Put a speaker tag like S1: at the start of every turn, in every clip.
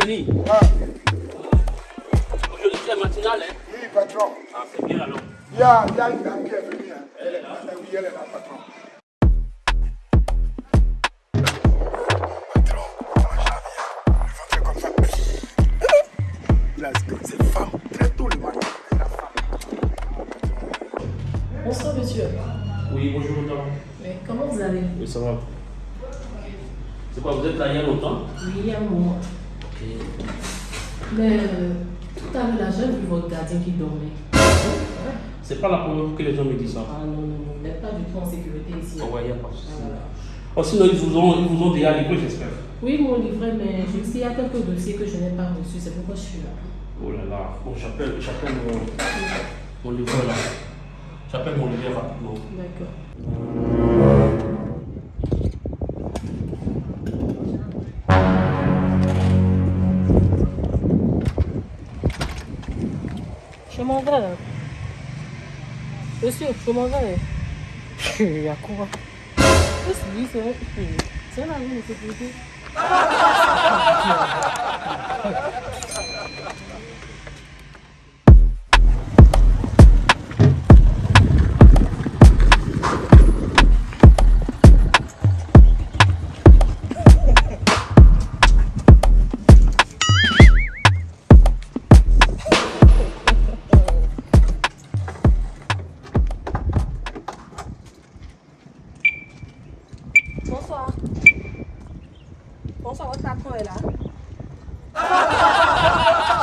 S1: Denis. Ah. Aujourd'hui, c'est matinale, hein Oui, patron.
S2: Ah, c'est bien alors.
S1: Il y a, une dame qui est venue. Elle, est là. Oui, elle est là, patron. C'est femme, très tôt le matin.
S3: Bonsoir monsieur.
S2: Oui, bonjour madame.
S3: Mais comment vous allez
S2: Oui, ça va. C'est quoi, vous êtes là il y a longtemps
S3: Oui, il y a un moment. Mais euh, tout à l'heure, j'ai vu votre gardien qui dormait.
S2: C'est pas la première fois que les gens me disent ça.
S3: Ah non, non, non, vous n'êtes pas du tout en sécurité ici.
S2: Oh, ouais, y a pas de souci.
S3: Voilà.
S2: Oh, sinon, ils vous ont, ils vous ont déjà livré, j'espère.
S3: Oui, mon livret, mais je sais qu'il y a quelques dossiers que je n'ai pas reçus, c'est pourquoi je suis là.
S2: Oh là là. Bon, j'appelle, j'appelle mon, mon livreur là. J'appelle mon livreur rapidement.
S3: D'accord. Je m'en vais là. Monsieur, je m'en vais. Il y a quoi Qu'est-ce que c'est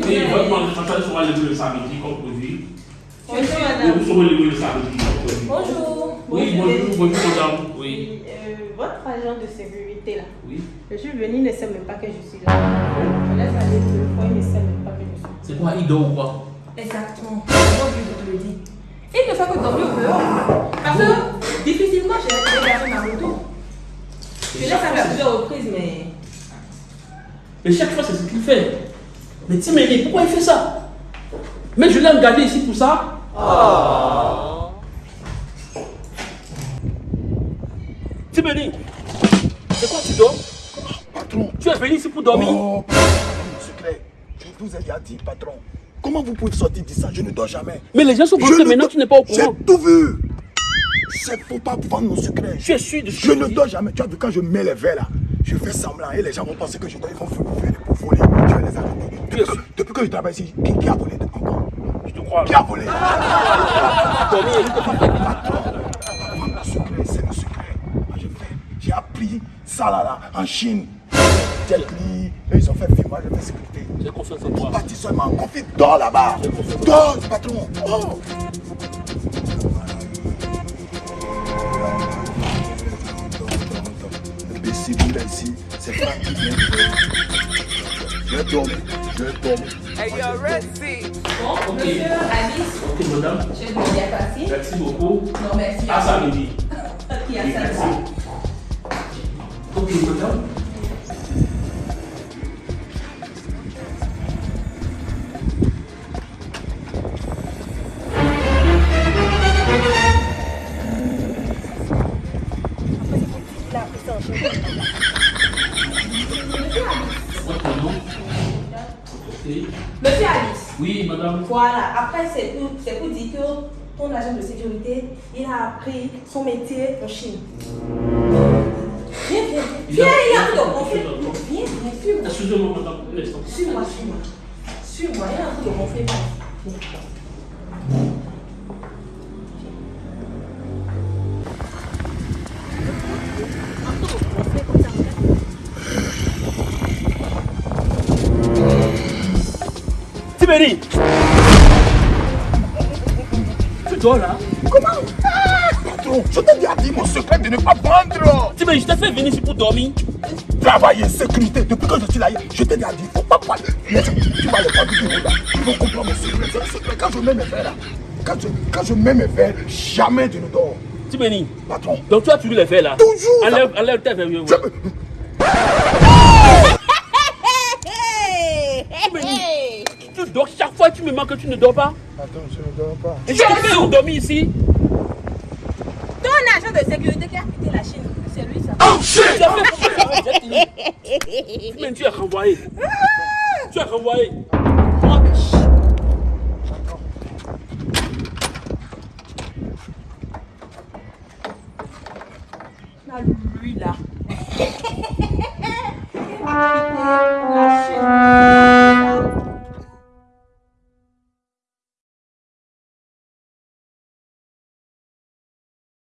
S2: Oui, votre manifestation sera livrée le samedi, comme prévu.
S4: Bonjour, madame.
S2: vous serez livrés le samedi, comme prévu.
S4: Bonjour.
S2: Oui, bonjour, bonjour madame. Oui.
S4: Euh, votre agent de sécurité là.
S2: Oui.
S4: Je suis venu, il ne sait même pas que je suis là. Je laisse aller deux fois, il ne sait même pas que je suis là.
S2: C'est quoi, il dort ou quoi?
S4: Exactement. Je te le dis Il ne fait que dormir au dehors. Parce que difficilement je vais garder ma moto. Je laisse aller à plusieurs reprises, mais.
S2: Mais chaque fois, c'est ce qu'il fait. Mais Timéli, pourquoi il fait ça? Mais je l'ai engagé ici pour ça. Timéli, c'est quoi tu dors?
S1: Patron.
S2: Tu es venu ici pour dormir?
S1: Oh. Je vous ai déjà dit, patron. Comment vous pouvez sortir de ça? Je ne dors jamais.
S2: Mais les gens sont
S1: Je ne
S2: maintenant, tu n'es pas au courant.
S1: J'ai tout vu. C'est faut pas vendre mon secret.
S2: Es sûr de ce
S1: Je ne
S2: dis?
S1: dors jamais. Tu as vu quand je mets les verres là, je fais semblant et les gens vont penser que je dors. Ils vont faire pour voler. Je vais les arrêter. Depuis que,
S2: sûr
S1: depuis que je travaille ici, qui, qui a volé encore
S2: Je te crois.
S1: Qui a volé c'est mon secret. Moi, je fais. J'ai appris ça là, là en Chine. Jet Li, ils ont fait film, moi je fais sécurité.
S2: J'ai confiance en toi.
S1: Parti seulement, confie, dors là-bas. Dors, patron. Oh. Ici, c'est Franck qui vient. Je vais dormir, je vais dormir.
S5: Hey, yo.
S4: Bon, monsieur Alice,
S2: Ok, madame.
S4: je vais bien passer.
S2: Merci beaucoup.
S4: Non, merci.
S2: À samedi. Merci. Ok, madame.
S4: Monsieur Alice,
S2: Oui, madame.
S4: voilà. Après, c'est pour, c'est pour dire que ton agent de sécurité, il a appris son métier en Chine. Viens, viens, viens. il y a un
S2: a-
S4: Viens, viens, suis-moi.
S2: Excusez-moi, madame.
S4: Suis-moi, suis-moi. Suis-moi, il y a un truc
S2: Tu dors là
S1: Comment Ah, Patron, je t'ai déjà dit mon secret de ne pas vendre.
S2: Tiberi, je t'ai fait venir ici pour dormir.
S1: travailler, sécurité. Depuis que je suis là, je t'ai déjà dit, faut pas parler. Mais tu tu vas les pas du tout là. Il faut comprendre mes secrets. C'est un secret. Quand je mets mes verres là, quand je, quand je mets mes verres, jamais je ne dors.
S2: Timeni,
S1: Patron.
S2: donc tu as toujours les verres là
S1: Toujours.
S2: Enlève, enlève tes verres. Tu me manques que tu ne dors pas.
S1: Attends, je ne dors pas.
S2: Et je te fais où dormir ici
S4: Ton agent de sécurité qui a quitté la Chine, c'est lui ça.
S1: Oh shit!
S2: Tu as fait pourquoi tu as dit tu es renvoyé. Tu es renvoyé.